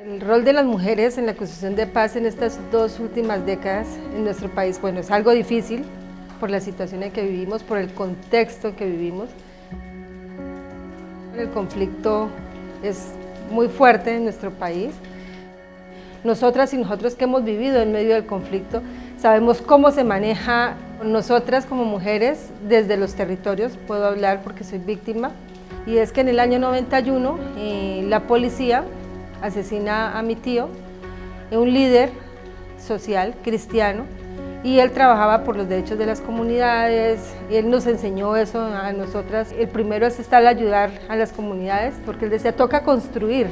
El rol de las mujeres en la construcción de paz en estas dos últimas décadas en nuestro país, bueno, es algo difícil por la situación en que vivimos, por el contexto en que vivimos. El conflicto es muy fuerte en nuestro país. Nosotras y nosotros que hemos vivido en medio del conflicto, sabemos cómo se maneja nosotras como mujeres desde los territorios, puedo hablar porque soy víctima, y es que en el año 91 eh, la policía asesina a mi tío, un líder social cristiano, y él trabajaba por los derechos de las comunidades, y él nos enseñó eso a nosotras. El primero es estar a ayudar a las comunidades, porque él decía, toca construir.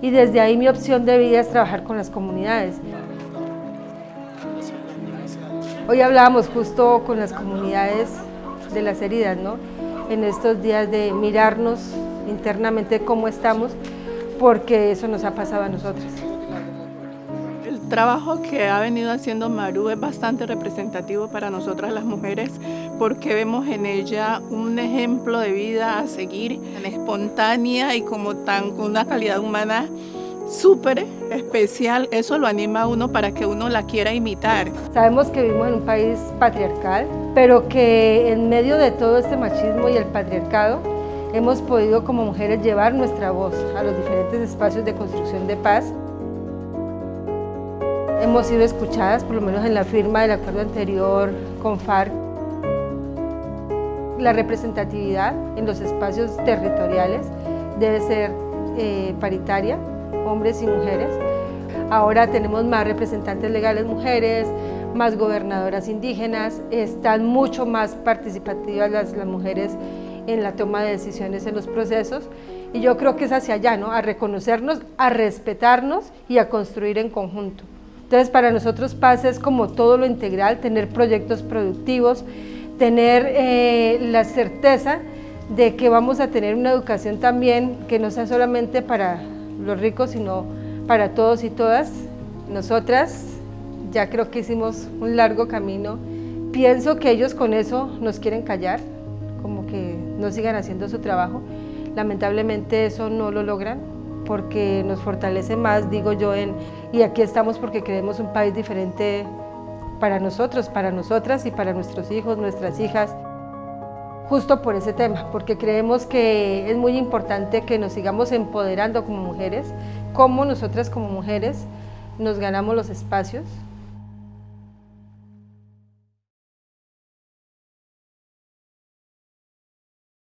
Y desde ahí mi opción de vida es trabajar con las comunidades. Hoy hablábamos justo con las comunidades de las heridas, ¿no? En estos días de mirarnos internamente cómo estamos, porque eso nos ha pasado a nosotras. El trabajo que ha venido haciendo Maru es bastante representativo para nosotras las mujeres porque vemos en ella un ejemplo de vida a seguir, tan espontánea y como tan con una calidad humana súper especial, eso lo anima a uno para que uno la quiera imitar. Sabemos que vivimos en un país patriarcal, pero que en medio de todo este machismo y el patriarcado, hemos podido como mujeres llevar nuestra voz a los diferentes espacios de construcción de paz. Hemos sido escuchadas, por lo menos en la firma del acuerdo anterior con FARC. La representatividad en los espacios territoriales debe ser eh, paritaria, hombres y mujeres. Ahora tenemos más representantes legales mujeres, más gobernadoras indígenas, están mucho más participativas las, las mujeres en la toma de decisiones en los procesos y yo creo que es hacia allá, ¿no? a reconocernos, a respetarnos y a construir en conjunto. Entonces para nosotros paz es como todo lo integral, tener proyectos productivos, tener eh, la certeza de que vamos a tener una educación también que no sea solamente para los ricos, sino para todos y todas. Nosotras ya creo que hicimos un largo camino. Pienso que ellos con eso nos quieren callar, no sigan haciendo su trabajo. Lamentablemente eso no lo logran porque nos fortalece más, digo yo, en, y aquí estamos porque queremos un país diferente para nosotros, para nosotras y para nuestros hijos, nuestras hijas, justo por ese tema, porque creemos que es muy importante que nos sigamos empoderando como mujeres, como nosotras como mujeres nos ganamos los espacios,